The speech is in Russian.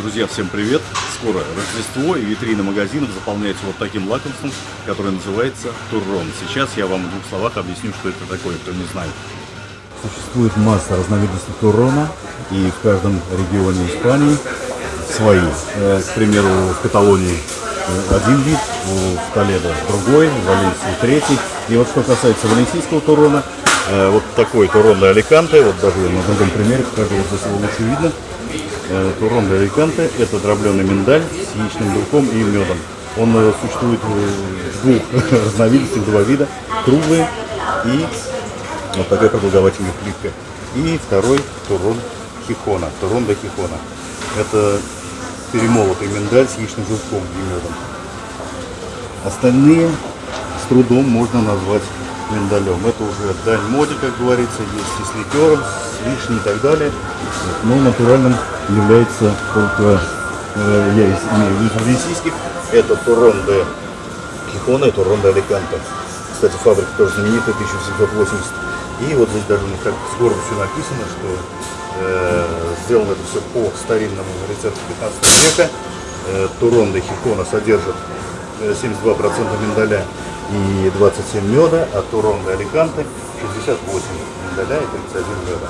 Друзья, всем привет! Скоро Рождество и витрины магазинов заполняются вот таким лакомством, которое называется туррон. Сейчас я вам в двух словах объясню, что это такое, кто не знает. Существует масса разновидностей туррона, и в каждом регионе Испании свои. Э, к примеру, в Каталонии э, один вид, в Толедо другой, в Валенсии третий. И вот что касается валенсийского туррона, э, вот такой туррон Аликанте, вот даже на другом примере покажу, вот здесь его лучше видно. Туррон для Аликанте – это дробленый миндаль с яичным белком и медом. Он существует в двух разновидностях, два вида, круглые и вот такая продолговательная плитка. И второй туррон хихона, туррон для хихона. Это перемолотый миндаль с яичным желтком и медом. Остальные с трудом можно назвать миндалем. Это уже дань моде, как говорится, есть и с ликером, с вишней и так далее. Но натуральным является только, э, я имею в виду российских, это Туррон де Кихона и Туррон де Аликанте. Кстати, фабрика тоже знаменитая, 1780. И вот здесь даже у них так с гордо все написано, что э, сделано это все по старинному рецепту 15 века. Э, Турон де Хикона содержит 72% э, миндаля и 27 меда, а Турон де Аликанте 68 миндаля и 31 меда.